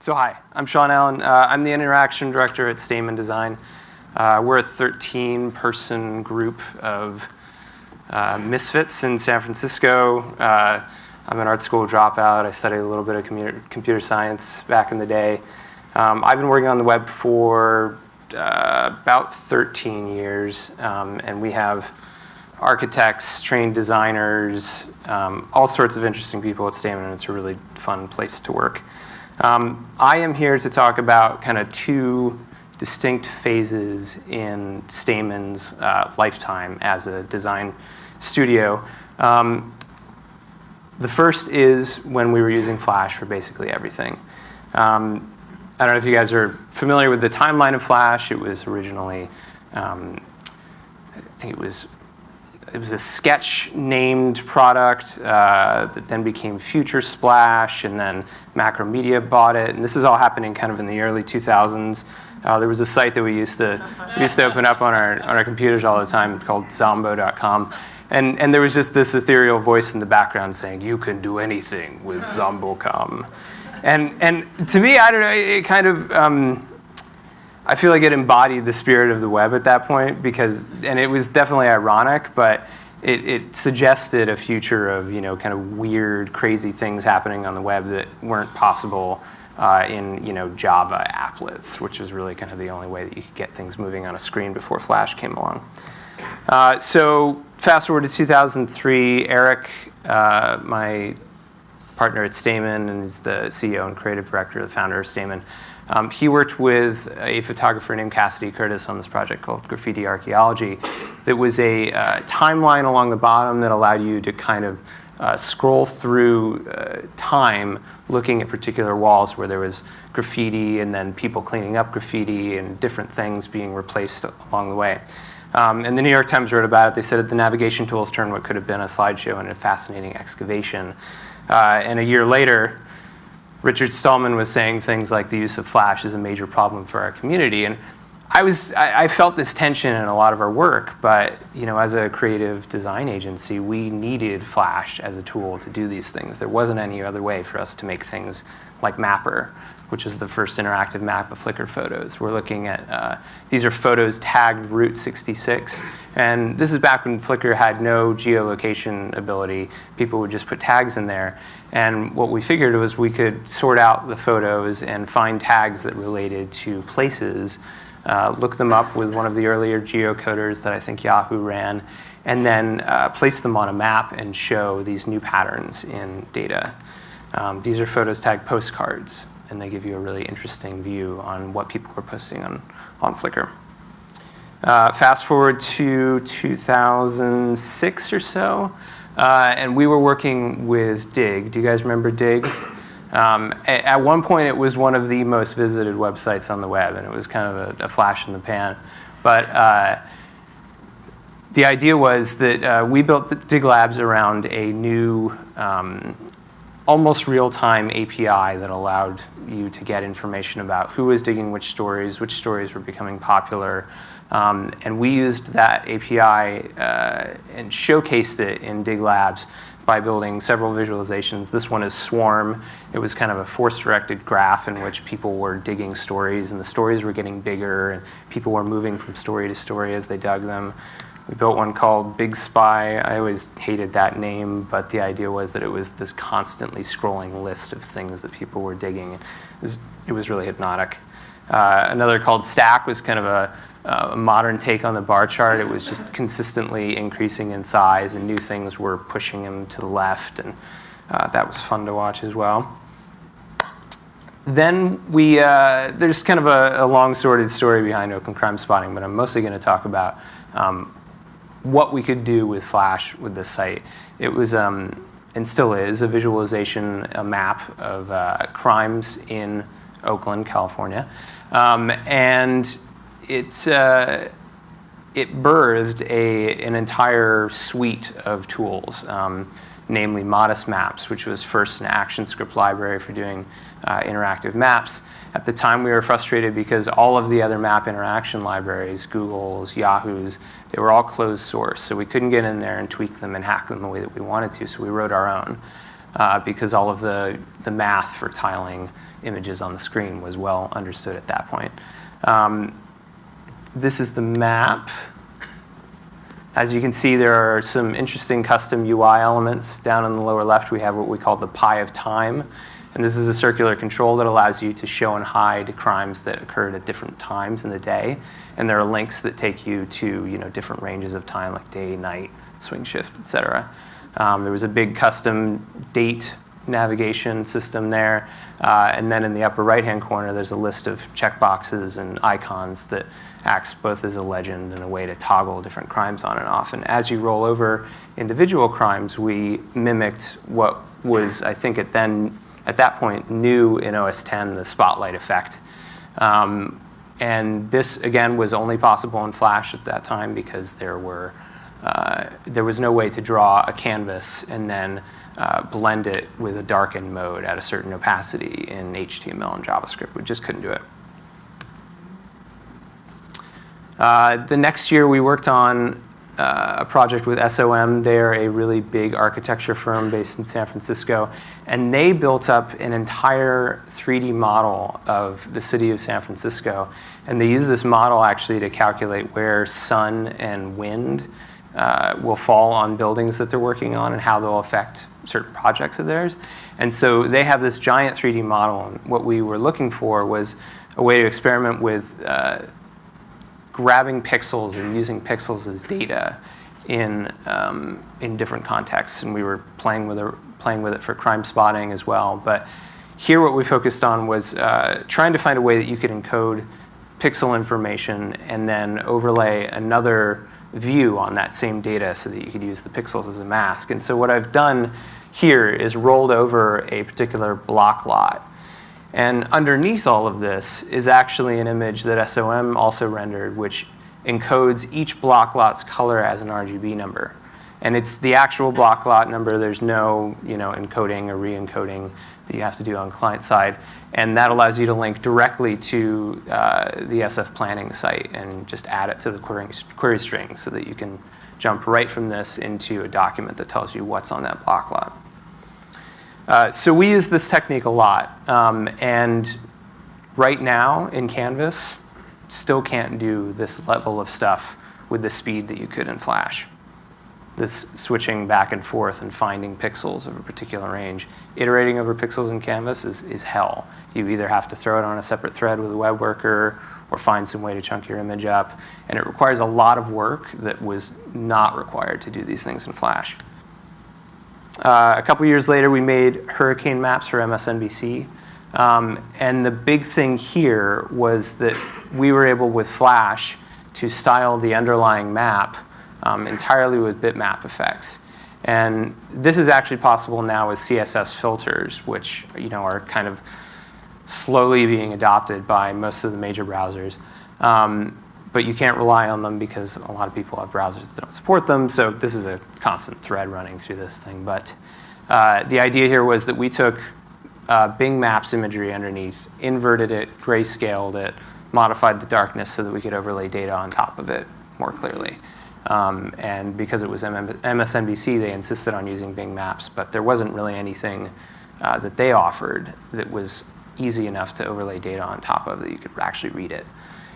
So hi, I'm Shawn Allen. Uh, I'm the interaction director at Stamen Design. Uh, we're a 13-person group of uh, misfits in San Francisco. Uh, I'm an art school dropout. I studied a little bit of computer, science back in the day. Um, I've been working on the web for uh, about 13 years, um, and we have architects, trained designers, um, all sorts of interesting people at Stamen, and it's a really fun place to work. Um, I am here to talk about kind of two distinct phases in Stamen's uh, lifetime as a design studio. Um, the first is when we were using Flash for basically everything. Um, I don't know if you guys are familiar with the timeline of Flash. It was originally, um, I think it was it was a sketch named product uh, that then became Future Splash, and then Macromedia bought it. And this is all happening kind of in the early 2000s. Uh, there was a site that we used to we used to open up on our on our computers all the time called Zombo.com. And, and there was just this ethereal voice in the background saying, you can do anything with Zombo.com. And, and to me, I don't know, it kind of, um, I feel like it embodied the spirit of the web at that point because, and it was definitely ironic, but it, it, suggested a future of you know kind of weird, crazy things happening on the web that weren't possible uh, in you know Java applets, which was really kind of the only way that you could get things moving on a screen before Flash came along. Uh, so fast forward to 2003, Eric, uh, my partner at Stamen, and is the CEO and creative director, the founder of Stamen. Um, he worked with a photographer named Cassidy Curtis on this project called Graffiti Archaeology. That was a uh, timeline along the bottom that allowed you to kind of uh, scroll through uh, time looking at particular walls where there was graffiti and then people cleaning up graffiti and different things being replaced along the way. Um, and the New York Times wrote about it. They said that the navigation tools turned what could have been a slideshow into a fascinating excavation. Uh, and a year later, Richard Stallman was saying things like the use of Flash is a major problem for our community. And I, was, I, I, felt this tension in a lot of our work, but you know, as a creative design agency, we needed Flash as a tool to do these things. There wasn't any other way for us to make things like Mappr, which is the first interactive map of Flickr photos. We're looking at, uh, these are photos tagged Route 66. And this is back when Flickr had no geolocation ability. People would just put tags in there. And what we figured was we could sort out the photos and find tags that related to places, uh, look them up with one of the earlier geocoders that I think Yahoo ran, and then uh, place them on a map and show these new patterns in data. Um, these are photos tagged postcards, and they give you a really interesting view on what people are posting on, on Flickr. Uh, fast forward to 2006 or so. Uh, and we were working with Digg. Do you guys remember Digg? Um, at, at, one point, it was one of the most visited websites on the web, and it was kind of a, a flash in the pan. But uh, the idea was that uh, we built Digg Labs around a new, um, almost real-time API that allowed you to get information about who was digging which stories, which stories were becoming popular, um, and we used that API uh, and showcased it in Digg Labs by building several visualizations. This one is Swarm. It was kind of a force-directed graph in which people were digging stories, and the stories were getting bigger, and people were moving from story to story as they dug them. We built one called Big Spy. I always hated that name, but the idea was that it was this constantly scrolling list of things that people were digging. It was, it was really hypnotic. Uh, another called Stack was kind of a a modern take on the bar chart. It was just consistently increasing in size and new things were pushing them to the left and uh, that was fun to watch as well. Then we, uh, there's kind of a, a, long sorted story behind Oakland Crimespotting, but I'm mostly going to talk about um, what we could do with Flash with this site. It was, um, and still is, a visualization, a map of uh, crimes in Oakland, California. Um, and it's, uh, it birthed a, an entire suite of tools, um, namely Modest Maps, which was first an ActionScript library for doing uh, interactive maps. At the time, we were frustrated because all of the other map interaction libraries, Google's, Yahoo's, they were all closed source. So we couldn't get in there and tweak them and hack them the way that we wanted to, so we wrote our own. uh, because all of the, the math for tiling images on the screen was well understood at that point. Um, this is the map. As you can see, there are some interesting custom UI elements. Down in the lower left, we have what we call the pie of time. And this is a circular control that allows you to show and hide crimes that occurred at different times in the day. And there are links that take you to you know, different ranges of time, like day, night, swing shift, et cetera. Um, there was a big custom date navigation system there. Uh, and then in the upper right-hand corner, there's a list of checkboxes and icons that acts both as a legend and a way to toggle different crimes on and off. And as you roll over individual crimes, we mimicked what was, I think, at then at that point new in OS 10, the spotlight effect. Um, and this again was only possible in Flash at that time because there were uh, there was no way to draw a canvas and then uh, blend it with a darken mode at a certain opacity in HTML and JavaScript. We just couldn't do it. Uh, the next year we worked on uh, a project with SOM. They're a really big architecture firm based in San Francisco. And they built up an entire 3D model of the city of San Francisco. And they use this model actually to calculate where sun and wind uh, will fall on buildings that they're working on and how they'll affect certain projects of theirs. And so they have this giant 3D model. And what we were looking for was a way to experiment with uh, grabbing pixels and using pixels as data in, um, in different contexts. And we were playing with, it, playing with it for Crimespotting as well. But here what we focused on was uh, trying to find a way that you could encode pixel information and then overlay another view on that same data so that you could use the pixels as a mask. And so what I've done here is rolled over a particular block lot. And underneath all of this is actually an image that SOM also rendered, which encodes each block lot's color as an RGB number. And it's the actual block lot number. There's no you know, encoding or re-encoding that you have to do on client side. And that allows you to link directly to uh, the SF planning site and just add it to the query, query string so that you can jump right from this into a document that tells you what's on that block lot. Uh, so we use this technique a lot. Um, and right now in Canvas, still can't do this level of stuff with the speed that you could in Flash this switching back and forth and finding pixels of a particular range. Iterating over pixels in Canvas is, is hell. You either have to throw it on a separate thread with a web worker or find some way to chunk your image up. And it requires a lot of work that was not required to do these things in Flash. Uh, a couple years later, we made hurricane maps for MSNBC. Um, and the big thing here was that we were able, with Flash, to style the underlying map um, entirely with bitmap effects. And this is actually possible now with CSS filters, which you know, are kind of slowly being adopted by most of the major browsers. Um, but you can't rely on them because a lot of people have browsers that don't support them. So this is a constant thread running through this thing. But uh, the idea here was that we took uh, Bing Maps imagery underneath, inverted it, grayscaled it, modified the darkness so that we could overlay data on top of it more clearly. Um, and because it was MSNBC, they insisted on using Bing Maps, but there wasn't really anything uh, that they offered that was easy enough to overlay data on top of that you could actually read it.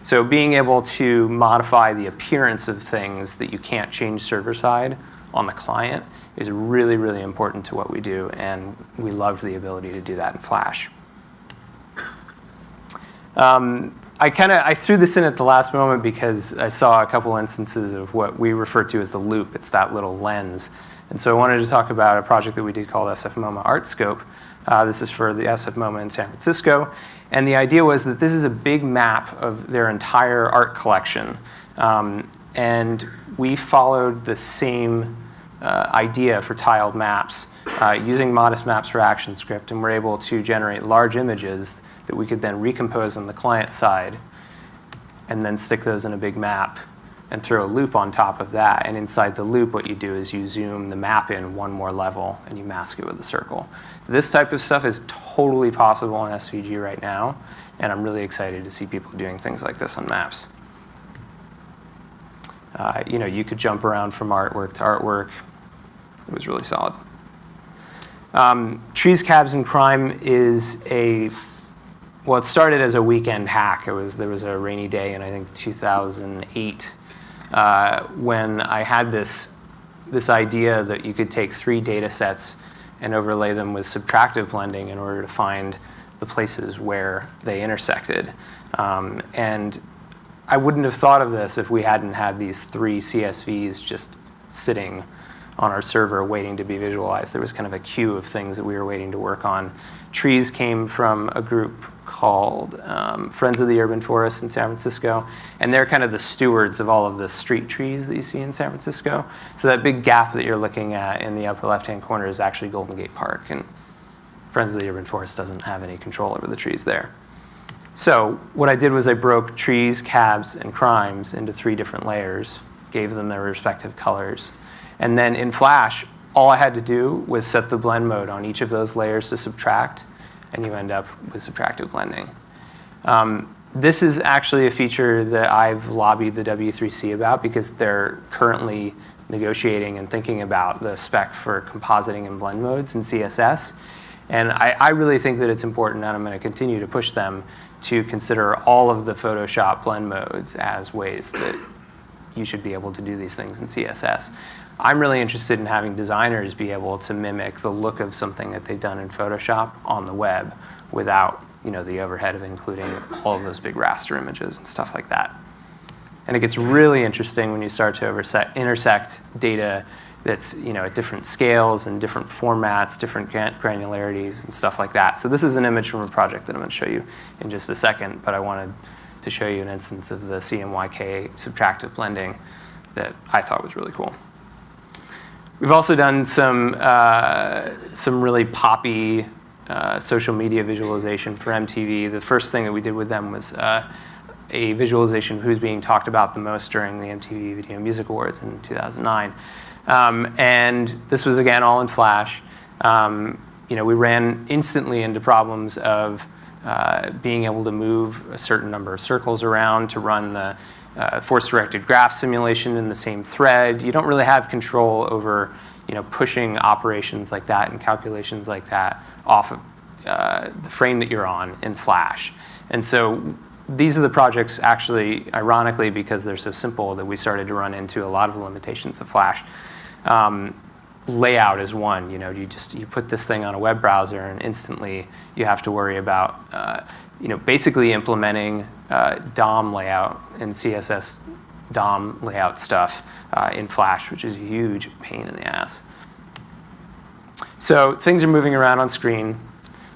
So being able to modify the appearance of things that you can't change server side on the client is really, really important to what we do, and we loved the ability to do that in Flash. Um, I kind of I threw this in at the last moment because I saw a couple instances of what we refer to as the loop. It's that little lens. And so I wanted to talk about a project that we did called SF MoMA ArtScope. Uh, this is for the SF MoMA in San Francisco. And the idea was that this is a big map of their entire art collection. Um, and we followed the same uh, idea for tiled maps uh, using Modest Maps for ActionScript. And we're able to generate large images that we could then recompose on the client side and then stick those in a big map and throw a loop on top of that. And inside the loop, what you do is you zoom the map in one more level and you mask it with a circle. This type of stuff is totally possible in SVG right now, and I'm really excited to see people doing things like this on maps. Uh, you know, you could jump around from artwork to artwork. It was really solid. Um, Trees, Cabs, and Crime is a well, it started as a weekend hack. It was there was a rainy day in I think 2008 uh, when I had this this idea that you could take three data sets and overlay them with subtractive blending in order to find the places where they intersected. Um, and I wouldn't have thought of this if we hadn't had these three CSVs just sitting on our server waiting to be visualized. There was kind of a queue of things that we were waiting to work on. Trees came from a group called um, Friends of the Urban Forest in San Francisco, and they're kind of the stewards of all of the street trees that you see in San Francisco. So that big gap that you're looking at in the upper left-hand corner is actually Golden Gate Park, and Friends of the Urban Forest doesn't have any control over the trees there. So what I did was I broke trees, cabs, and crimes into three different layers, gave them their respective colors, and then in Flash, all I had to do was set the blend mode on each of those layers to subtract, and you end up with subtractive blending. Um, this is actually a feature that I've lobbied the W3C about because they're currently negotiating and thinking about the spec for compositing and blend modes in CSS. And I, I really think that it's important, and I'm going to continue to push them to consider all of the Photoshop blend modes as ways that you should be able to do these things in CSS. I'm really interested in having designers be able to mimic the look of something that they've done in Photoshop on the web without you know, the overhead of including all of those big raster images and stuff like that. And it gets really interesting when you start to intersect data that's you know, at different scales and different formats, different granularities and stuff like that. So this is an image from a project that I'm going to show you in just a second, but I wanted to show you an instance of the CMYK subtractive blending that I thought was really cool. We've also done some, uh, some really poppy uh, social media visualization for MTV. The first thing that we did with them was uh, a visualization of who's being talked about the most during the MTV Video Music Awards in 2009. Um, and this was, again, all in Flash. Um, you know, we ran instantly into problems of uh, being able to move a certain number of circles around to run the uh, force-directed graph simulation in the same thread. You don't really have control over you know, pushing operations like that and calculations like that off of uh, the frame that you're on in Flash. And so these are the projects actually, ironically, because they're so simple that we started to run into a lot of the limitations of Flash. Um, layout is one. You know, you just you put this thing on a web browser and instantly you have to worry about uh, you know basically implementing uh, DOM layout and CSS DOM layout stuff uh, in Flash, which is a huge pain in the ass. So things are moving around on screen.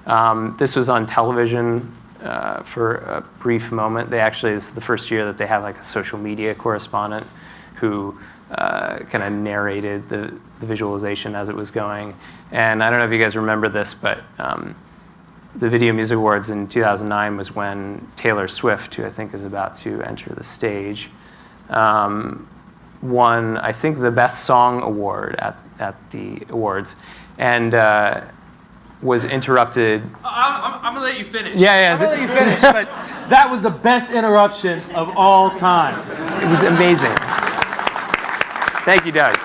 Um, this was on television uh, for a brief moment. They actually, this is the first year that they had like a social media correspondent who uh, kind of narrated the, the, visualization as it was going. And I don't know if you guys remember this, but um, the Video Music Awards in 2009 was when Taylor Swift, who I think is about to enter the stage, um, won, I think, the Best Song Award at, at the awards. And uh, was interrupted. I'm, I'm, I'm, gonna let you finish. Yeah, yeah. I'm gonna let you finish, but that was the best interruption of all time. It was amazing. Thank you, Doug.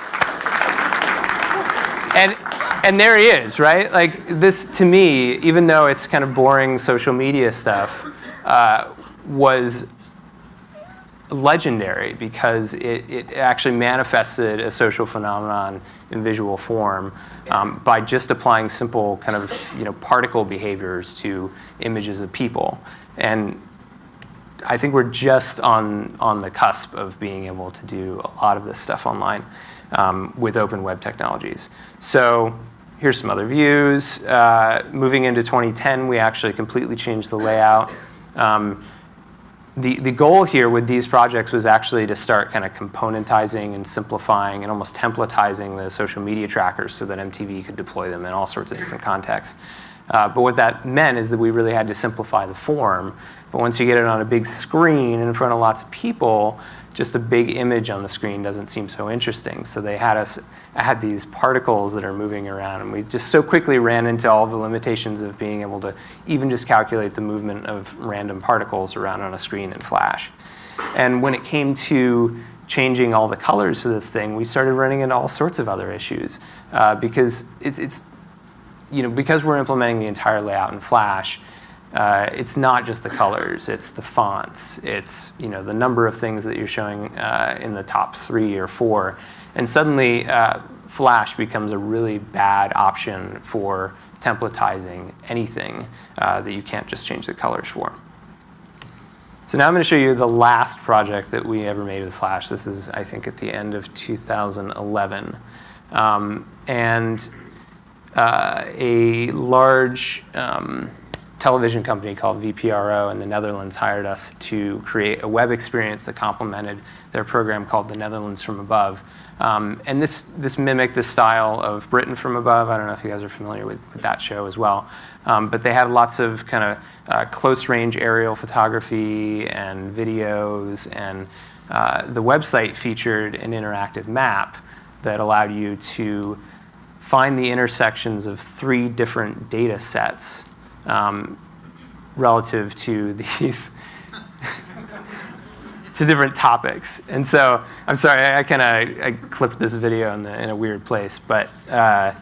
And and there he is, right? Like this to me, even though it's kind of boring social media stuff, uh, was legendary because it, it actually manifested a social phenomenon in visual form um, by just applying simple kind of you know particle behaviors to images of people. And I think we're just on, on the cusp of being able to do a lot of this stuff online um, with open web technologies. So here's some other views. Uh, moving into 2010, we actually completely changed the layout. Um, the, the goal here with these projects was actually to start kind of componentizing and simplifying and almost templatizing the social media trackers so that MTV could deploy them in all sorts of different contexts. Uh, but what that meant is that we really had to simplify the form. But once you get it on a big screen in front of lots of people, just a big image on the screen doesn't seem so interesting. So they had us had these particles that are moving around, and we just so quickly ran into all the limitations of being able to even just calculate the movement of random particles around on a screen in Flash. And when it came to changing all the colors for this thing, we started running into all sorts of other issues uh, because it's, it's you know, because we're implementing the entire layout in Flash, uh, it's not just the colors, it's the fonts, it's you know the number of things that you're showing uh, in the top three or four, and suddenly uh, Flash becomes a really bad option for templatizing anything uh, that you can't just change the colors for. So now I'm going to show you the last project that we ever made with Flash. This is, I think, at the end of 2011. Um, and uh, a large um, television company called VPRO in the Netherlands hired us to create a web experience that complemented their program called The Netherlands from Above. Um, and this, this mimicked the style of Britain from Above. I don't know if you guys are familiar with, with that show as well. Um, but they had lots of kind of uh, close range aerial photography and videos. And uh, the website featured an interactive map that allowed you to find the intersections of three different data sets um, relative to these to different topics. And so I'm sorry, I, I kind of I clipped this video in, the, in, a weird place, but uh,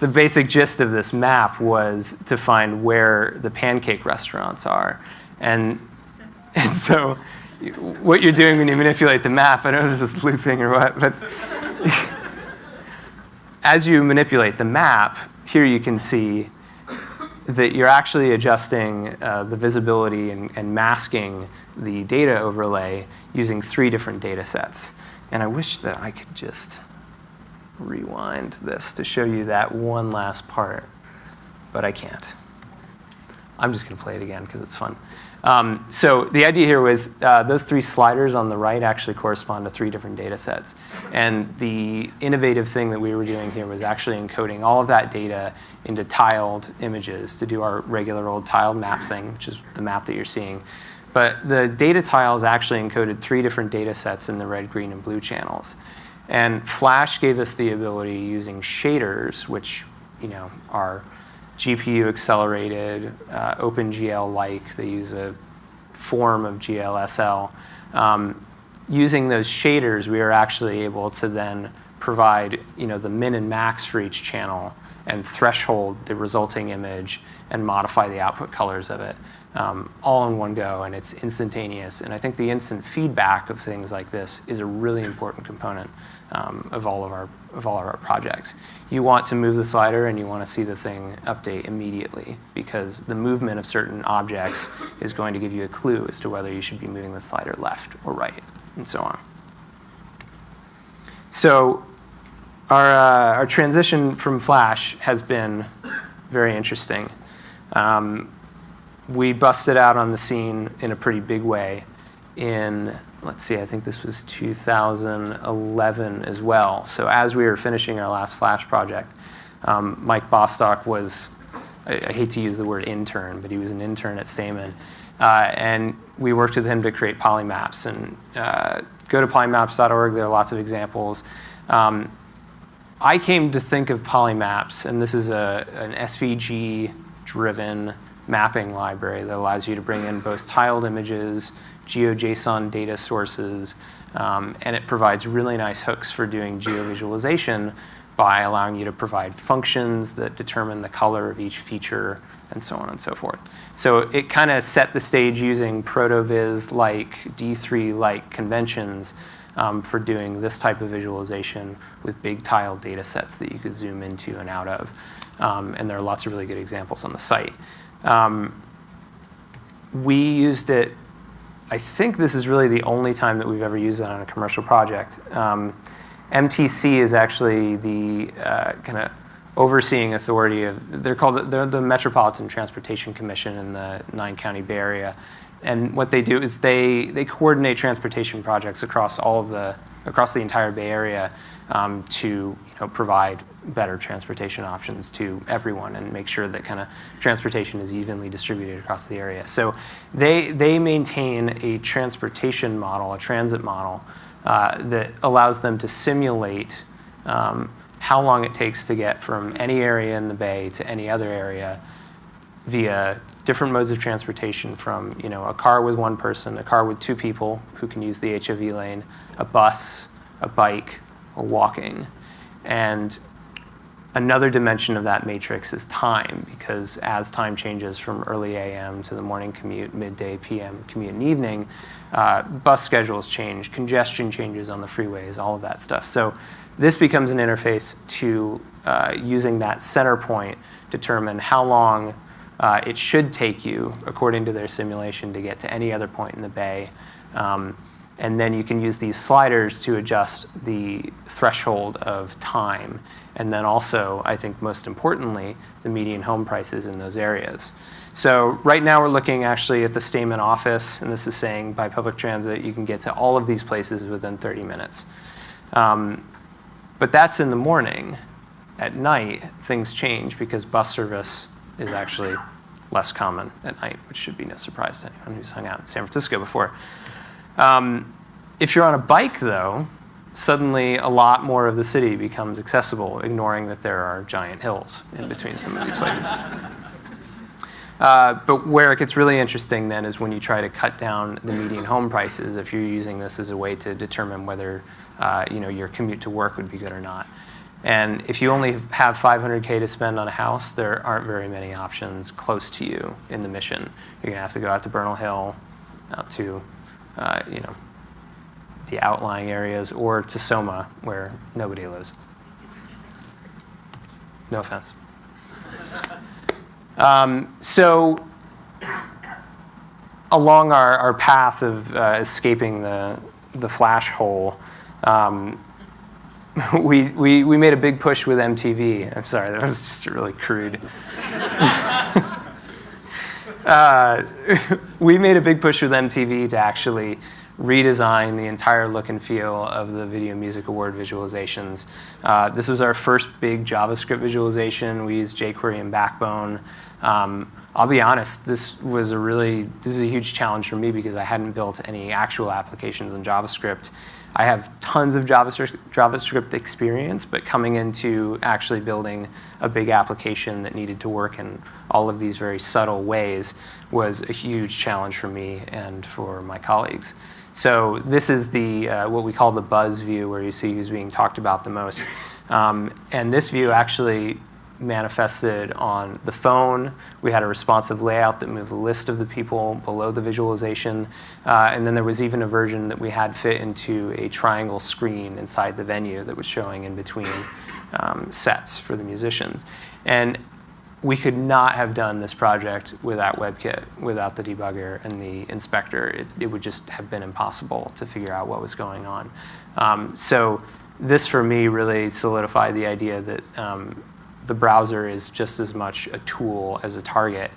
the basic gist of this map was to find where the pancake restaurants are. And, and so what you're doing when you manipulate the map, I don't know if this is looping or what, but as you manipulate the map, here you can see that you're actually adjusting uh, the visibility and, and, masking the data overlay using three different data sets. And I wish that I could just rewind this to show you that one last part, but I can't. I'm just going to play it again because it's fun. Um, so the idea here was uh, those three sliders on the right actually correspond to three different data sets. And the innovative thing that we were doing here was actually encoding all of that data into tiled images to do our regular old tiled map thing, which is the map that you're seeing. But the data tiles actually encoded three different data sets in the red, green, and blue channels. And Flash gave us the ability using shaders, which you know are GPU accelerated, uh, OpenGL-like. They use a form of GLSL. Um, using those shaders, we are actually able to then provide you know, the min and max for each channel and threshold the resulting image and modify the output colors of it um, all in one go and it's instantaneous. And I think the instant feedback of things like this is a really important component um, of, all of, our, of all of our projects. You want to move the slider and you want to see the thing update immediately because the movement of certain objects is going to give you a clue as to whether you should be moving the slider left or right and so on. So our, uh, our transition from Flash has been very interesting. Um, we busted out on the scene in a pretty big way in let's see, I think this was 2011 as well. So as we were finishing our last Flash project, um, Mike Bostock was, I, I, hate to use the word intern, but he was an intern at Stamen. Uh, and we worked with him to create polymaps. And uh, go to polymaps.org, there are lots of examples. Um, I came to think of polymaps, and this is a, an SVG-driven mapping library that allows you to bring in both tiled images, GeoJSON data sources, um, and it provides really nice hooks for doing geovisualization by allowing you to provide functions that determine the color of each feature and so on and so forth. So it kind of set the stage using ProtoVis-like, D3-like conventions um, for doing this type of visualization with big tiled data sets that you could zoom into and out of. Um, and there are lots of really good examples on the site. Um, we used it I think this is really the only time that we've ever used it on a commercial project. Um, MTC is actually the uh, kind of overseeing authority of, they're called, they're the Metropolitan Transportation Commission in the nine county Bay Area. And what they do is they, they coordinate transportation projects across all of the, across the entire Bay Area um, to you know, provide better transportation options to everyone and make sure that kind of transportation is evenly distributed across the area. So they, they maintain a transportation model, a transit model, uh, that allows them to simulate um, how long it takes to get from any area in the bay to any other area via different modes of transportation from you know, a car with one person, a car with two people who can use the HOV lane, a bus, a bike, or walking. And Another dimension of that matrix is time, because as time changes from early AM to the morning commute, midday PM commute, and evening, uh, bus schedules change, congestion changes on the freeways, all of that stuff. So this becomes an interface to uh, using that center point determine how long uh, it should take you, according to their simulation, to get to any other point in the bay. Um, and then you can use these sliders to adjust the threshold of time. And then also, I think most importantly, the median home prices in those areas. So right now we're looking actually at the Stamen office, and this is saying by public transit you can get to all of these places within 30 minutes. Um, but that's in the morning. At night, things change because bus service is actually less common at night, which should be no surprise to anyone who's hung out in San Francisco before. Um, if you're on a bike, though, suddenly a lot more of the city becomes accessible, ignoring that there are giant hills in between some of these places. Uh, but where it gets really interesting then is when you try to cut down the median home prices if you're using this as a way to determine whether uh, you know, your commute to work would be good or not. And if you only have 500K to spend on a house, there aren't very many options close to you in the mission. You're gonna have to go out to Bernal Hill, out to, uh, you know, the outlying areas, or to Soma, where nobody lives. No offense. Um, so along our, our path of uh, escaping the, the flash hole, um, we, we, we made a big push with MTV. I'm sorry, that was just really crude. uh, we made a big push with MTV to actually redesign the entire look and feel of the Video Music Award visualizations. Uh, this was our first big JavaScript visualization. We used jQuery and Backbone. Um, I'll be honest, this was a really, this is a huge challenge for me because I hadn't built any actual applications in JavaScript. I have tons of JavaScript experience, but coming into actually building a big application that needed to work in all of these very subtle ways was a huge challenge for me and for my colleagues. So this is the uh, what we call the buzz view, where you see who's being talked about the most. Um, and this view actually manifested on the phone. We had a responsive layout that moved the list of the people below the visualization. Uh, and then there was even a version that we had fit into a triangle screen inside the venue that was showing in between um, sets for the musicians. And we could not have done this project without WebKit, without the debugger and the inspector. It, it would just have been impossible to figure out what was going on. Um, so this, for me, really solidified the idea that um, the browser is just as much a tool as a target.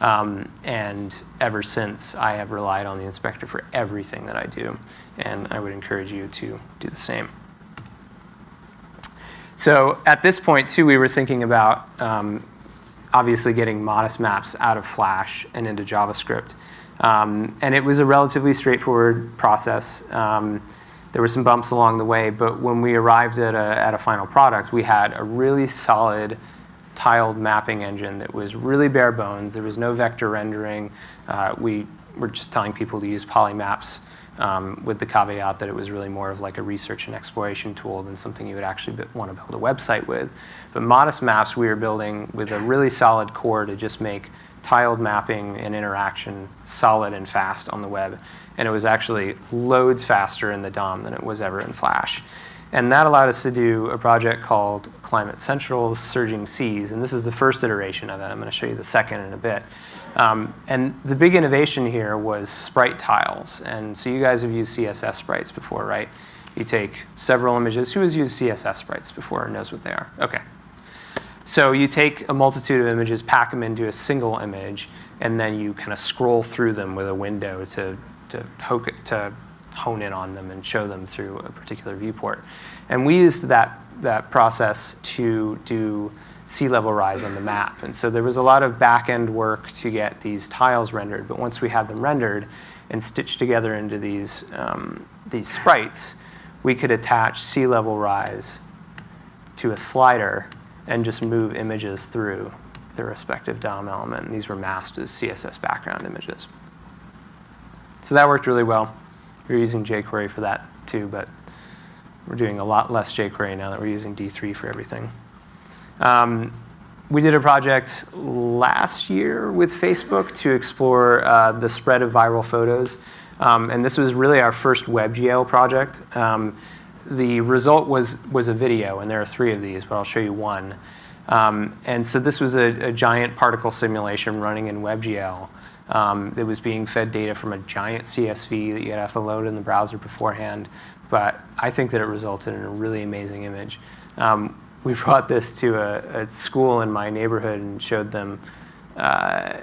Um, and ever since, I have relied on the inspector for everything that I do. And I would encourage you to do the same. So at this point, too, we were thinking about um, obviously getting modest maps out of Flash and into JavaScript. Um, and it was a relatively straightforward process. Um, there were some bumps along the way, but when we arrived at a, at a final product, we had a really solid tiled mapping engine that was really bare bones. There was no vector rendering. Uh, we were just telling people to use polymaps um, with the caveat that it was really more of like a research and exploration tool than something you would actually want to build a website with. But modest maps we were building with a really solid core to just make tiled mapping and interaction solid and fast on the web and it was actually loads faster in the DOM than it was ever in Flash. And that allowed us to do a project called Climate Central's Surging Seas, and this is the first iteration of it. I'm going to show you the second in a bit. Um, and the big innovation here was sprite tiles. And so you guys have used CSS sprites before, right? You take several images. Who has used CSS sprites before and knows what they are? Okay. So you take a multitude of images, pack them into a single image, and then you kind of scroll through them with a window to to, to hone in on them and show them through a particular viewport. And we used that, that process to do sea level rise on the map. And so there was a lot of back-end work to get these tiles rendered, but once we had them rendered and stitched together into these, um, these sprites, we could attach sea level rise to a slider and just move images through the respective DOM element. And these were masked as CSS background images. So that worked really well. We are using jQuery for that too, but we're doing a lot less jQuery now that we're using D3 for everything. Um, we did a project last year with Facebook to explore uh, the spread of viral photos. Um, and this was really our first WebGL project. Um, the result was, was a video, and there are three of these, but I'll show you one. Um, and so this was a, a, giant particle simulation running in WebGL. Um, it was being fed data from a giant CSV that you have to load in the browser beforehand. But I think that it resulted in a really amazing image. Um, we brought this to a, a, school in my neighborhood and showed them. Uh,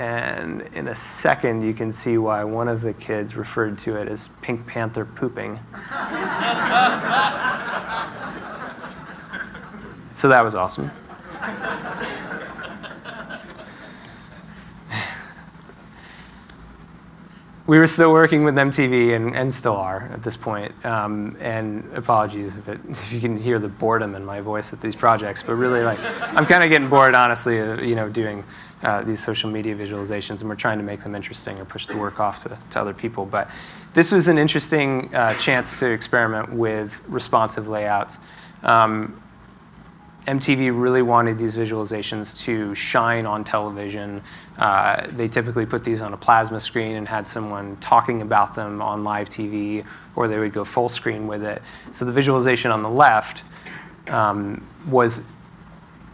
and in a second, you can see why one of the kids referred to it as Pink Panther pooping. so that was awesome. we were still working with MTV and, and still are at this point. Um, and apologies if, it, if, you can hear the boredom in my voice at these projects, but really like, I'm kind of getting bored, honestly, uh, you know, doing uh, these social media visualizations and we're trying to make them interesting or push the work off to, to other people. But this was an interesting uh, chance to experiment with responsive layouts. Um, MTV really wanted these visualizations to shine on television. Uh, they typically put these on a plasma screen and had someone talking about them on live TV, or they would go full screen with it. So the visualization on the left um, was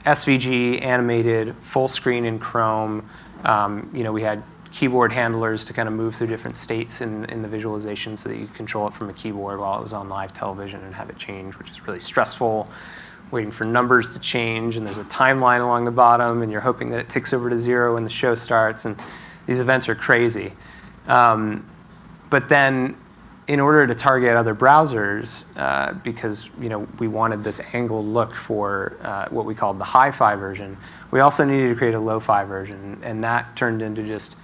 SVG, animated, full screen in Chrome. Um, you know, we had keyboard handlers to kind of move through different states in, in the visualization so that you could control it from a keyboard while it was on live television and have it change, which is really stressful waiting for numbers to change, and there's a timeline along the bottom, and you're hoping that it ticks over to zero when the show starts, and these events are crazy. Um, but then, in order to target other browsers, uh, because you know we wanted this angled look for uh, what we called the hi-fi version, we also needed to create a lo-fi version, and that turned into just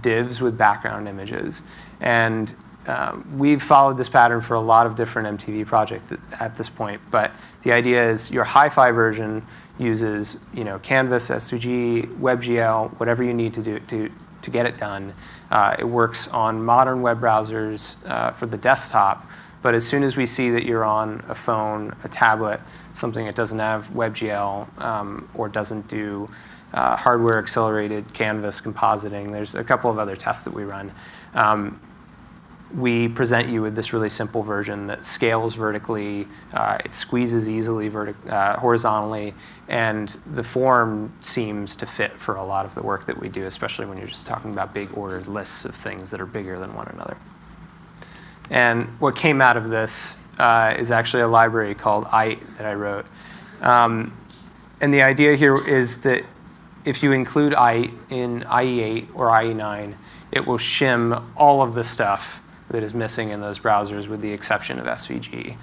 divs with background images. And um, we've followed this pattern for a lot of different MTV projects at this point, but the idea is your hi-fi version uses you know, Canvas, SVG, WebGL, whatever you need to do to, to get it done. Uh, it works on modern web browsers uh, for the desktop, but as soon as we see that you're on a phone, a tablet, something that doesn't have WebGL um, or doesn't do uh, hardware accelerated canvas compositing, there's a couple of other tests that we run. Um, we present you with this really simple version that scales vertically, uh, it squeezes easily uh, horizontally, and the form seems to fit for a lot of the work that we do, especially when you're just talking about big ordered lists of things that are bigger than one another. And what came out of this uh, is actually a library called aight that I wrote. Um, and the idea here is that if you include aight in IE8 or IE9, it will shim all of the stuff that is missing in those browsers with the exception of SVG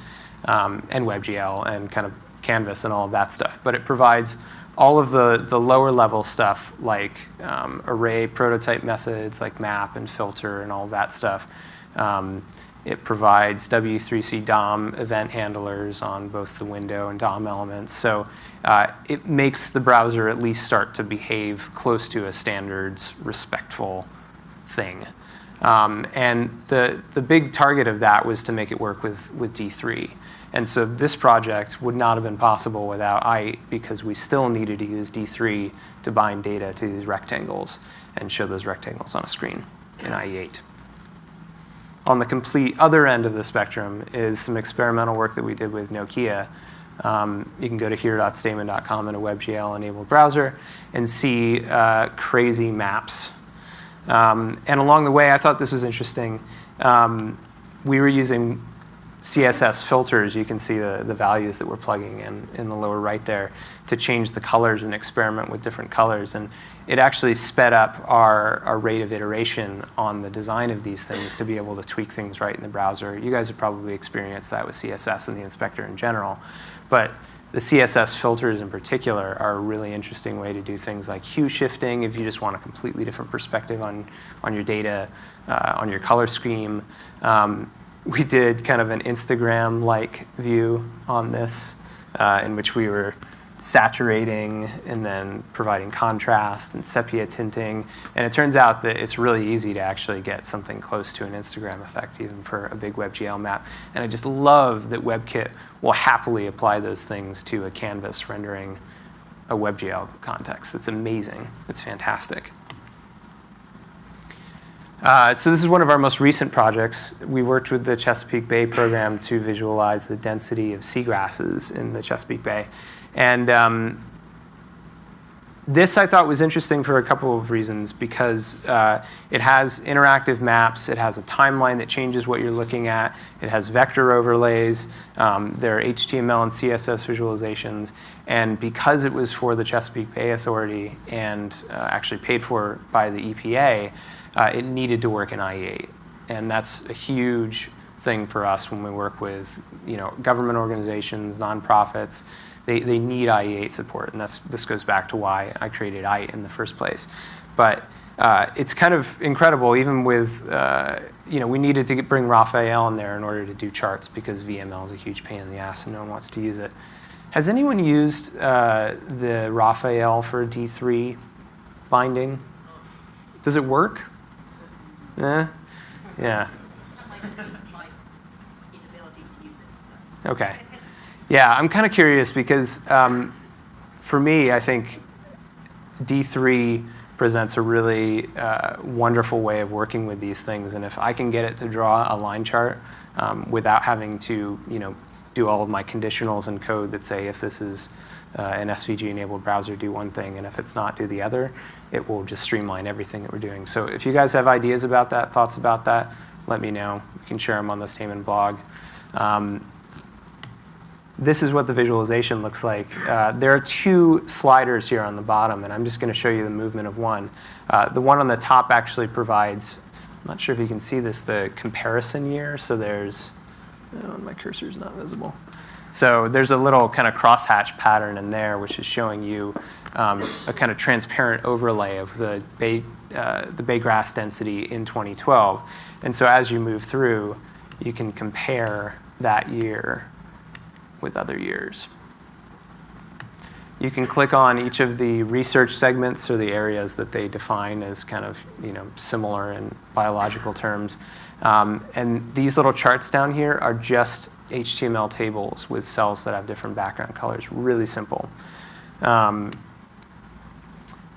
um, and WebGL and kind of Canvas and all of that stuff. But it provides all of the, the lower level stuff like um, array prototype methods like map and filter and all that stuff. Um, it provides W3C DOM event handlers on both the window and DOM elements. So uh, it makes the browser at least start to behave close to a standards respectful thing. Um, and the, the big target of that was to make it work with, with D3. And so this project would not have been possible without aight because we still needed to use D3 to bind data to these rectangles and show those rectangles on a screen in IE8. On the complete other end of the spectrum is some experimental work that we did with Nokia. Um, you can go to here.stamen.com in a WebGL-enabled browser and see uh, crazy maps um, and along the way, I thought this was interesting. Um, we were using CSS filters. You can see the, the values that we're plugging in in the lower right there to change the colors and experiment with different colors. And it actually sped up our, our rate of iteration on the design of these things to be able to tweak things right in the browser. You guys have probably experienced that with CSS and the inspector in general. But the CSS filters in particular are a really interesting way to do things like hue shifting if you just want a completely different perspective on, on your data, uh, on your color scheme. Um, we did kind of an Instagram-like view on this uh, in which we were saturating and then providing contrast and sepia tinting. And it turns out that it's really easy to actually get something close to an Instagram effect, even for a big WebGL map. And I just love that WebKit will happily apply those things to a canvas rendering a WebGL context. It's amazing. It's fantastic. Uh, so this is one of our most recent projects. We worked with the Chesapeake Bay program to visualize the density of seagrasses in the Chesapeake Bay. And um, this I thought was interesting for a couple of reasons because uh, it has interactive maps, it has a timeline that changes what you're looking at, it has vector overlays, um, there are HTML and CSS visualizations, and because it was for the Chesapeake Bay Authority and uh, actually paid for by the EPA, uh, it needed to work in IE8. And that's a huge thing for us when we work with you know, government organizations, nonprofits, they, they need IE8 support, and that's, this goes back to why I created IE in the first place. But uh, it's kind of incredible, even with, uh, you know, we needed to get, bring Raphael in there in order to do charts because VML is a huge pain in the ass and no one wants to use it. Has anyone used uh, the Raphael for D3 binding? Does it work? Eh? Yeah. Okay. Yeah, I'm kind of curious because um, for me, I think D3 presents a really uh, wonderful way of working with these things. And if I can get it to draw a line chart um, without having to, you know, do all of my conditionals and code that say if this is uh, an SVG-enabled browser, do one thing, and if it's not, do the other, it will just streamline everything that we're doing. So if you guys have ideas about that, thoughts about that, let me know. We can share them on the Stamen blog. Um, this is what the visualization looks like. Uh, there are two sliders here on the bottom, and I'm just going to show you the movement of one. Uh, the one on the top actually provides, I'm not sure if you can see this, the comparison year. So there's, oh, my cursor is not visible. So there's a little kind of crosshatch pattern in there, which is showing you um, a kind of transparent overlay of the bay, uh, the bay grass density in 2012. And so as you move through, you can compare that year with other years. You can click on each of the research segments or the areas that they define as kind of you know, similar in biological terms. Um, and these little charts down here are just HTML tables with cells that have different background colors. Really simple. Um,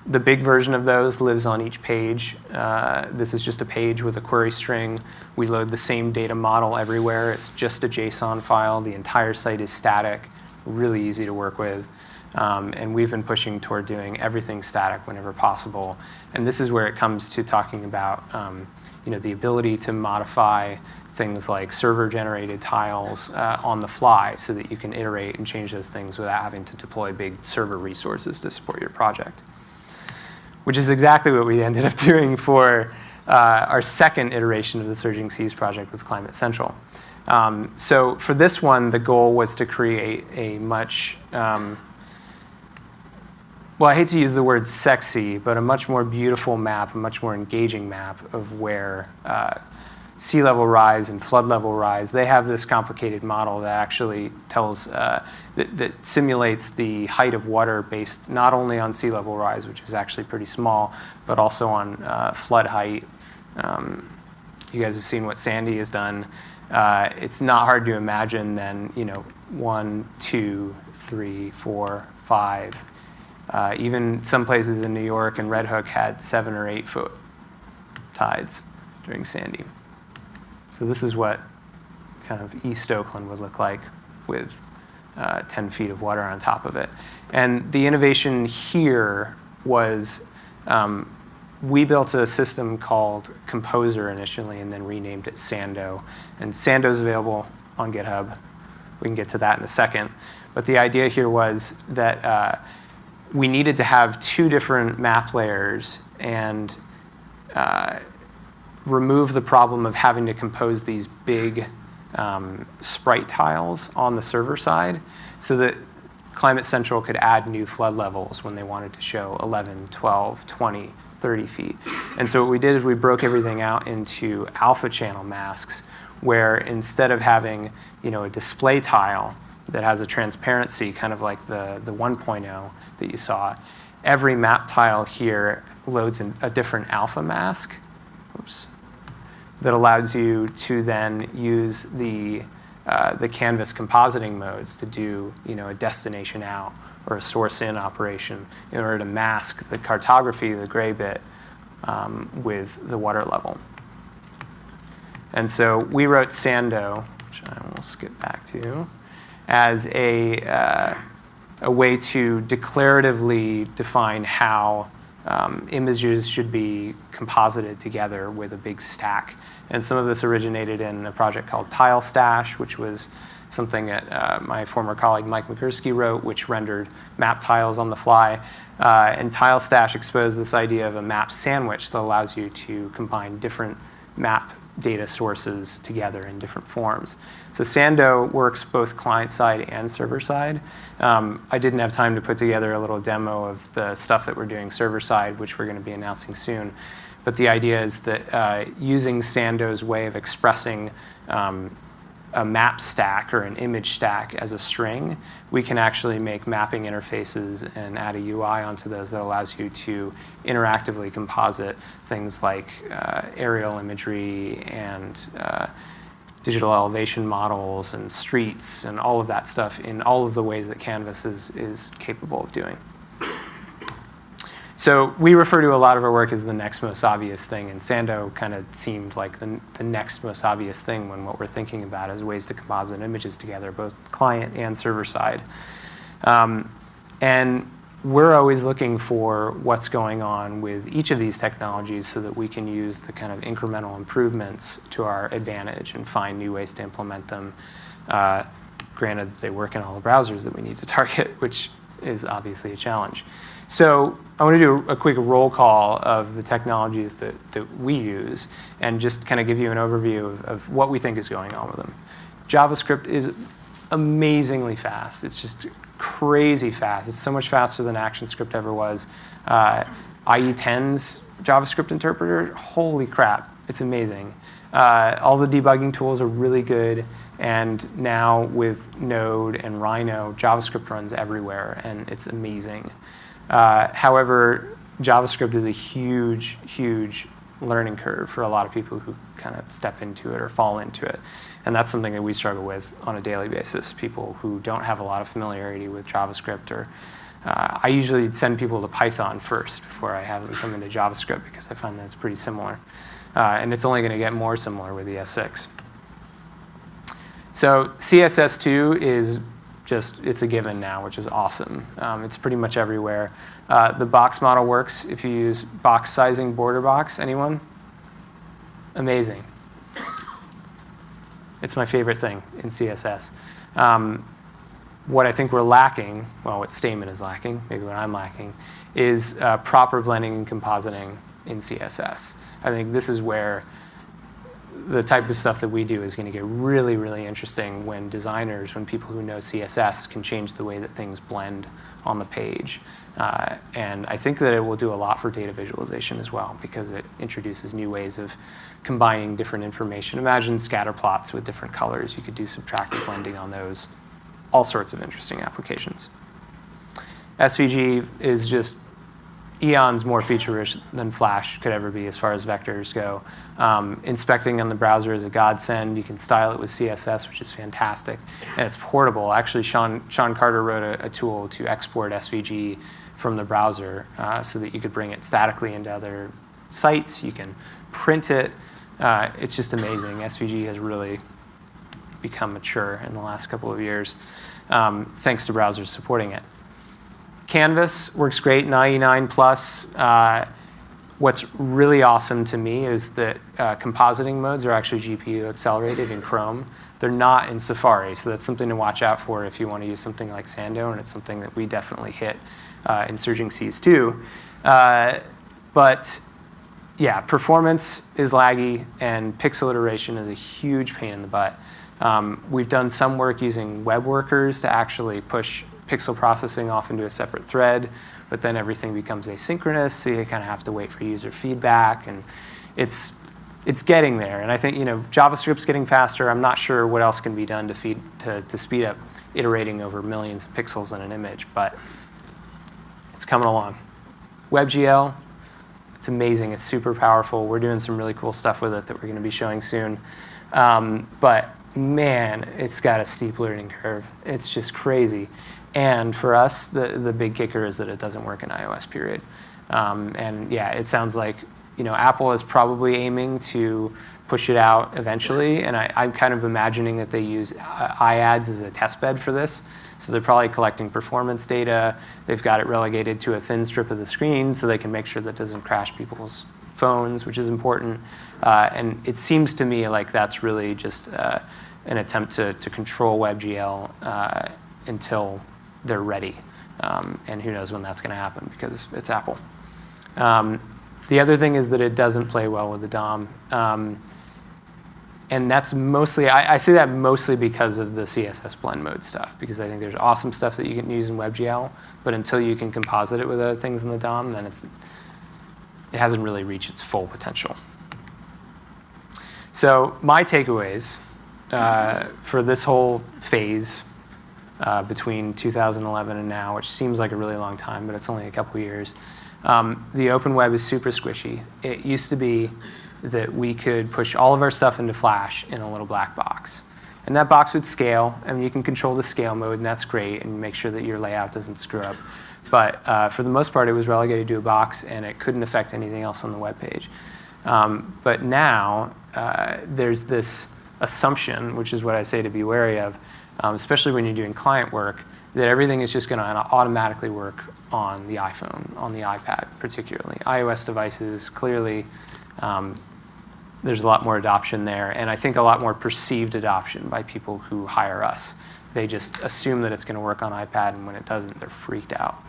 the big version of those lives on each page. Uh, this is just a page with a query string. We load the same data model everywhere. It's just a JSON file. The entire site is static, really easy to work with. Um, and we've been pushing toward doing everything static whenever possible. And this is where it comes to talking about um, you know, the ability to modify things like server-generated tiles uh, on the fly so that you can iterate and change those things without having to deploy big server resources to support your project which is exactly what we ended up doing for uh, our second iteration of the Surging Seas project with Climate Central. Um, so for this one, the goal was to create a much, um, well, I hate to use the word sexy, but a much more beautiful map, a much more engaging map of where uh, sea level rise and flood level rise, they have this complicated model that actually tells, uh, that, that, simulates the height of water based not only on sea level rise, which is actually pretty small, but also on uh, flood height. Um, you guys have seen what Sandy has done. Uh, it's not hard to imagine then, you know, one, two, three, four, five. Uh, even some places in New York and Red Hook had seven or eight foot tides during Sandy. So this is what kind of East Oakland would look like with uh, 10 feet of water on top of it. And the innovation here was um, we built a system called Composer initially and then renamed it Sando. And Sando is available on GitHub. We can get to that in a second. But the idea here was that uh, we needed to have two different map layers and uh, remove the problem of having to compose these big um, sprite tiles on the server side so that Climate Central could add new flood levels when they wanted to show 11, 12, 20, 30 feet. And so what we did is we broke everything out into alpha channel masks where instead of having you know, a display tile that has a transparency, kind of like the, the 1.0 that you saw. Every map tile here loads in a different alpha mask. That allows you to then use the, uh, the canvas compositing modes to do you know, a destination out or a source in operation in order to mask the cartography, the gray bit, um, with the water level. And so we wrote Sando, which I will skip back to, as a, uh, a way to declaratively define how um, images should be composited together with a big stack. And some of this originated in a project called TileStash, which was something that uh, my former colleague Mike Migurski wrote, which rendered map tiles on the fly. Uh, and TileStash exposed this idea of a map sandwich that allows you to combine different map data sources together in different forms. So Sando works both client side and server side. Um, I didn't have time to put together a little demo of the stuff that we're doing server side, which we're going to be announcing soon. But the idea is that uh, using Sando's way of expressing um, a map stack or an image stack as a string, we can actually make mapping interfaces and add a UI onto those that allows you to interactively composite things like uh, aerial imagery and uh, digital elevation models and streets and all of that stuff in all of the ways that Canvas is, is capable of doing. So we refer to a lot of our work as the next most obvious thing, and Sando kind of seemed like the, the next most obvious thing when what we're thinking about is ways to composite images together, both client and server side. Um, and we're always looking for what's going on with each of these technologies so that we can use the kind of incremental improvements to our advantage and find new ways to implement them. Uh, granted, they work in all the browsers that we need to target, which is obviously a challenge. So I want to do a quick roll call of the technologies that, that we use and just kind of give you an overview of, of what we think is going on with them. JavaScript is amazingly fast. It's just crazy fast. It's so much faster than ActionScript ever was. Uh, IE10's JavaScript interpreter, holy crap, it's amazing. Uh, all the debugging tools are really good. And now with Node and Rhino, JavaScript runs everywhere, and it's amazing. Uh, however, JavaScript is a huge, huge learning curve for a lot of people who kind of step into it or fall into it. And that's something that we struggle with on a daily basis, people who don't have a lot of familiarity with JavaScript or uh, I usually send people to Python first before I have them come into JavaScript because I find that it's pretty similar. Uh, and it's only going to get more similar with ES6. So CSS2 is just it's a given now, which is awesome. Um, it's pretty much everywhere. Uh, the box model works if you use box sizing border box. Anyone? Amazing. It's my favorite thing in CSS. Um, what I think we're lacking, well, what Stamen is lacking, maybe what I'm lacking, is uh, proper blending and compositing in CSS. I think this is where the type of stuff that we do is going to get really, really interesting when designers, when people who know CSS can change the way that things blend on the page. Uh, and I think that it will do a lot for data visualization as well because it introduces new ways of combining different information. Imagine scatter plots with different colors. You could do subtractive blending on those. All sorts of interesting applications. SVG is just eons more feature-rich than Flash could ever be as far as vectors go. Um, inspecting on the browser is a godsend. You can style it with CSS, which is fantastic. And it's portable. Actually, Shan, Shan Carter wrote a, a tool to export SVG from the browser uh, so that you could bring it statically into other sites. You can print it. Uh, it's just amazing. SVG has really become mature in the last couple of years, um, thanks to browsers supporting it. Canvas works great, 99 plus. Uh, what's really awesome to me is that uh, compositing modes are actually GPU accelerated in Chrome. They're not in Safari, so that's something to watch out for if you want to use something like Sando, and it's something that we definitely hit uh, in Surging Seas too. Uh, but yeah, performance is laggy, and pixel iteration is a huge pain in the butt. Um, we've done some work using web workers to actually push pixel processing off into a separate thread, but then everything becomes asynchronous, so you kind of have to wait for user feedback, and it's it's getting there. And I think you know JavaScript's getting faster. I'm not sure what else can be done to feed to, to speed up iterating over millions of pixels in an image, but it's coming along. WebGL, it's amazing. It's super powerful. We're doing some really cool stuff with it that we're going to be showing soon. Um, but man, it's got a steep learning curve. It's just crazy. And for us, the, the big kicker is that it doesn't work in iOS, period. Um, and yeah, it sounds like you know Apple is probably aiming to push it out eventually. And I, am kind of imagining that they use uh, iAds as a test bed for this. So they're probably collecting performance data. They've got it relegated to a thin strip of the screen so they can make sure that doesn't crash people's phones, which is important. Uh, and it seems to me like that's really just uh, an attempt to, to control WebGL uh, until they're ready. Um, and who knows when that's going to happen because it's Apple. Um, the other thing is that it doesn't play well with the DOM. Um, and that's mostly, I, I, say that mostly because of the CSS blend mode stuff, because I think there's awesome stuff that you can use in WebGL, but until you can composite it with other things in the DOM, then it's, it hasn't really reached its full potential. So my takeaways uh, for this whole phase uh, between 2011 and now, which seems like a really long time, but it's only a couple years, um, the open web is super squishy. It used to be that we could push all of our stuff into Flash in a little black box. And that box would scale, and you can control the scale mode, and that's great, and make sure that your layout doesn't screw up. But uh, for the most part, it was relegated to a box, and it couldn't affect anything else on the web page. Um, but now, uh, there's this assumption, which is what I say to be wary of, um, especially when you're doing client work, that everything is just going to automatically work on the iPhone, on the iPad particularly. iOS devices, clearly, um, there's a lot more adoption there, and I think a lot more perceived adoption by people who hire us. They just assume that it's going to work on iPad, and when it doesn't, they're freaked out.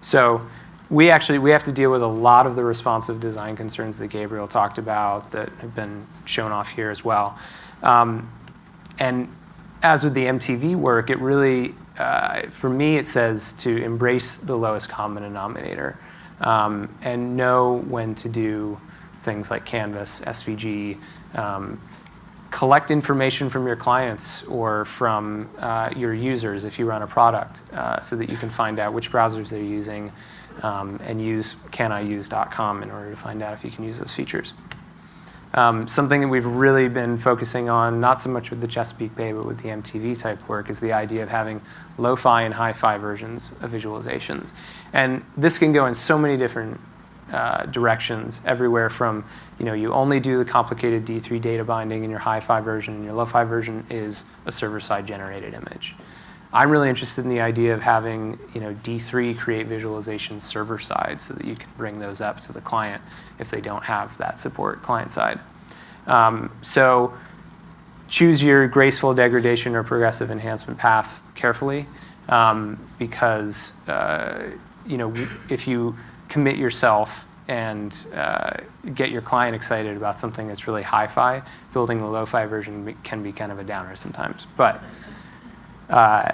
So we actually we have to deal with a lot of the responsive design concerns that Gabriel talked about that have been shown off here as well. Um, and as with the MTV work, it really, uh, for me, it says to embrace the lowest common denominator um, and know when to do things like Canvas, SVG, um, collect information from your clients or from uh, your users if you run a product uh, so that you can find out which browsers they're using um, and use caniuse.com in order to find out if you can use those features. Um, something that we've really been focusing on, not so much with the Chesapeake Bay, but with the MTV type work, is the idea of having lo-fi and hi-fi versions of visualizations. And this can go in so many different uh, directions, everywhere from, you know, you only do the complicated D3 data binding in your hi-fi version, and your lo-fi version is a server-side generated image. I'm really interested in the idea of having you know, D3 create visualizations server side so that you can bring those up to the client if they don't have that support client side. Um, so choose your graceful degradation or progressive enhancement path carefully um, because uh, you know, if you commit yourself and uh, get your client excited about something that's really hi-fi, building the lo-fi version can be kind of a downer sometimes. But uh,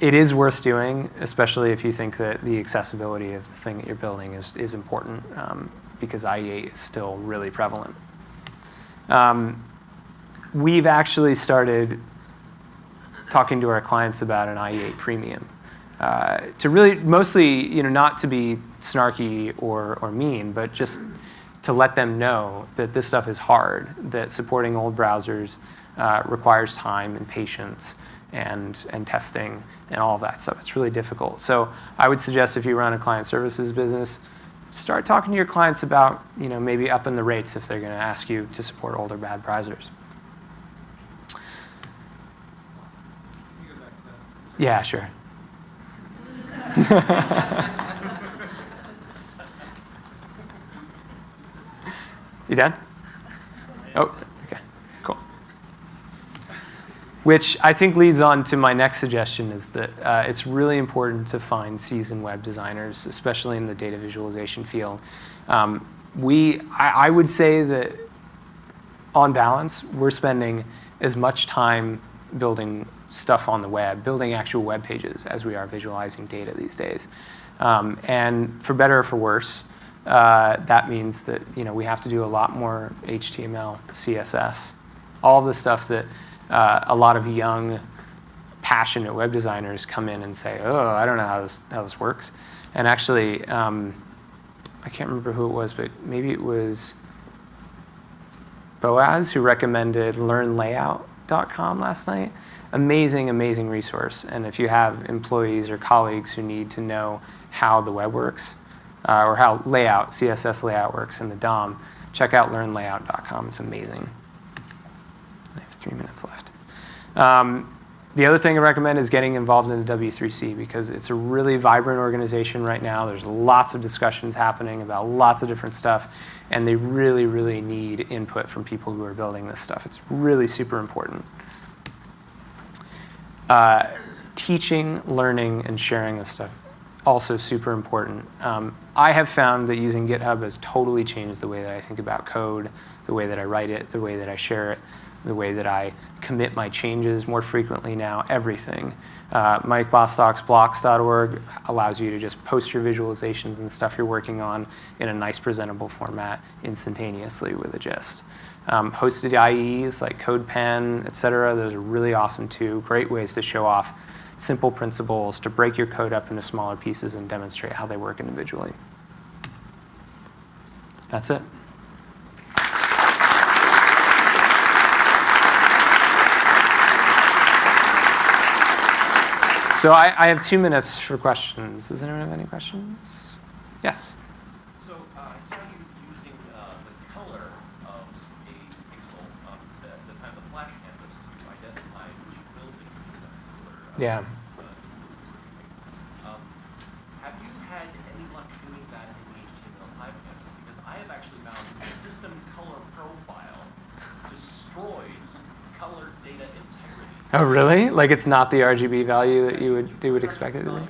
it is worth doing, especially if you think that the accessibility of the thing that you're building is, is important, um, because IE8 is still really prevalent. Um, we've actually started talking to our clients about an IE8 premium. Uh, to really, mostly, you know, not to be snarky or, or mean, but just to let them know that this stuff is hard, that supporting old browsers uh, requires time and patience, and, and testing and all of that stuff. It's really difficult. So I would suggest if you run a client services business, start talking to your clients about you know, maybe upping the rates if they're going to ask you to support older bad browsers. Yeah, sure. you done? Oh, which I think leads on to my next suggestion is that uh, it's really important to find seasoned web designers, especially in the data visualization field. Um, we, I, I, would say that on balance, we're spending as much time building stuff on the web, building actual web pages as we are visualizing data these days. Um, and for better or for worse, uh, that means that you know, we have to do a lot more HTML, CSS, all the stuff that uh, a lot of young, passionate web designers come in and say, "Oh, I don't know how this how this works," and actually, um, I can't remember who it was, but maybe it was Boaz who recommended LearnLayout.com last night. Amazing, amazing resource. And if you have employees or colleagues who need to know how the web works uh, or how layout, CSS layout works in the DOM, check out LearnLayout.com. It's amazing. Three minutes left. Um, the other thing I recommend is getting involved in the W3C because it's a really vibrant organization right now. There's lots of discussions happening about lots of different stuff, and they really, really need input from people who are building this stuff. It's really super important. Uh, teaching, learning, and sharing this stuff also super important. Um, I have found that using GitHub has totally changed the way that I think about code, the way that I write it, the way that I share it, the way that I commit my changes more frequently now, everything. Uh, Mike Bostock's blocks.org allows you to just post your visualizations and stuff you're working on in a nice presentable format instantaneously with a gist. Um, hosted IDEs like CodePen, et cetera, those are really awesome too. Great ways to show off simple principles, to break your code up into smaller pieces and demonstrate how they work individually. That's it. So I, I have two minutes for questions. Does anyone have any questions? Yes. So uh, I saw you using uh, the color of a pixel, um, the, the of the flash canvas to identify which building color. uh, Yeah. uh, Um, have you had any luck doing that in the HTML5 canvas? Because I have actually found the system color profile destroys color data integrity. Oh, really? Like it's not the RGB value that you would you would expect it to be?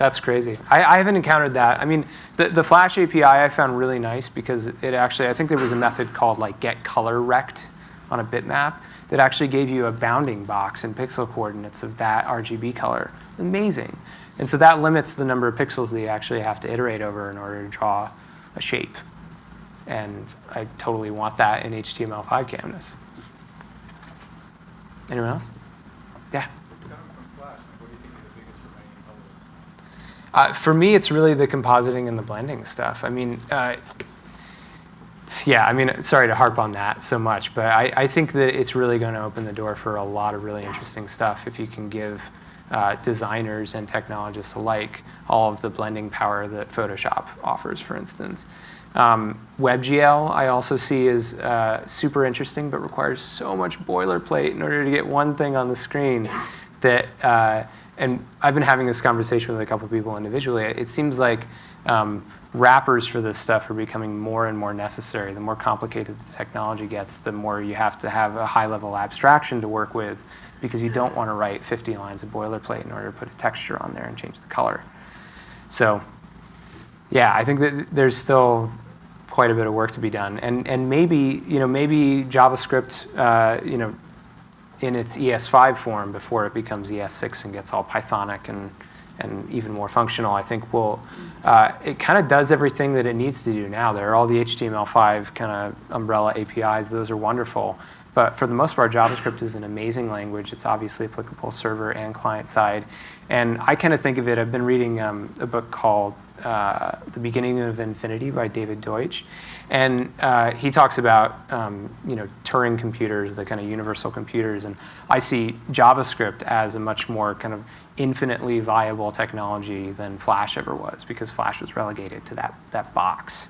That's crazy. I, I haven't encountered that. I mean, the, the Flash API I found really nice because it actually, I think there was a method called like get color rect on a bitmap that actually gave you a bounding box and pixel coordinates of that RGB color. Amazing. And so that limits the number of pixels that you actually have to iterate over in order to draw a shape. And I totally want that in HTML5 canvas. Anyone else? Yeah. Uh, for me, it's really the compositing and the blending stuff. I mean, uh, yeah, I mean, sorry to harp on that so much, but I, I think that it's really going to open the door for a lot of really interesting stuff if you can give uh, designers and technologists alike all of the blending power that Photoshop offers, for instance. Um, WebGL I also see is uh, super interesting, but requires so much boilerplate in order to get one thing on the screen that, uh, and I've been having this conversation with a couple people individually. It seems like um, wrappers for this stuff are becoming more and more necessary. The more complicated the technology gets, the more you have to have a high level abstraction to work with because you don't want to write 50 lines of boilerplate in order to put a texture on there and change the color. So yeah, I think that there's still quite a bit of work to be done, and and maybe you know maybe JavaScript uh, you know in its ES5 form before it becomes ES6 and gets all Pythonic and and even more functional. I think will uh, it kind of does everything that it needs to do now. There are all the HTML5 kind of umbrella APIs; those are wonderful. But for the most part, JavaScript is an amazing language. It's obviously applicable server and client side. And I kind of think of it, I've been reading um, a book called uh, The Beginning of Infinity by David Deutsch. And uh, he talks about um, you know, Turing computers, the kind of universal computers. And I see JavaScript as a much more kind of infinitely viable technology than Flash ever was because Flash was relegated to that, that box.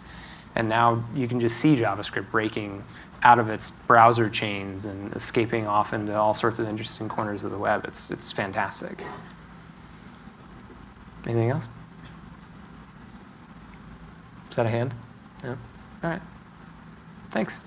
And now you can just see JavaScript breaking out of its browser chains and escaping off into all sorts of interesting corners of the web. It's, it's fantastic. Anything else? Is that a hand? No? All right. Thanks.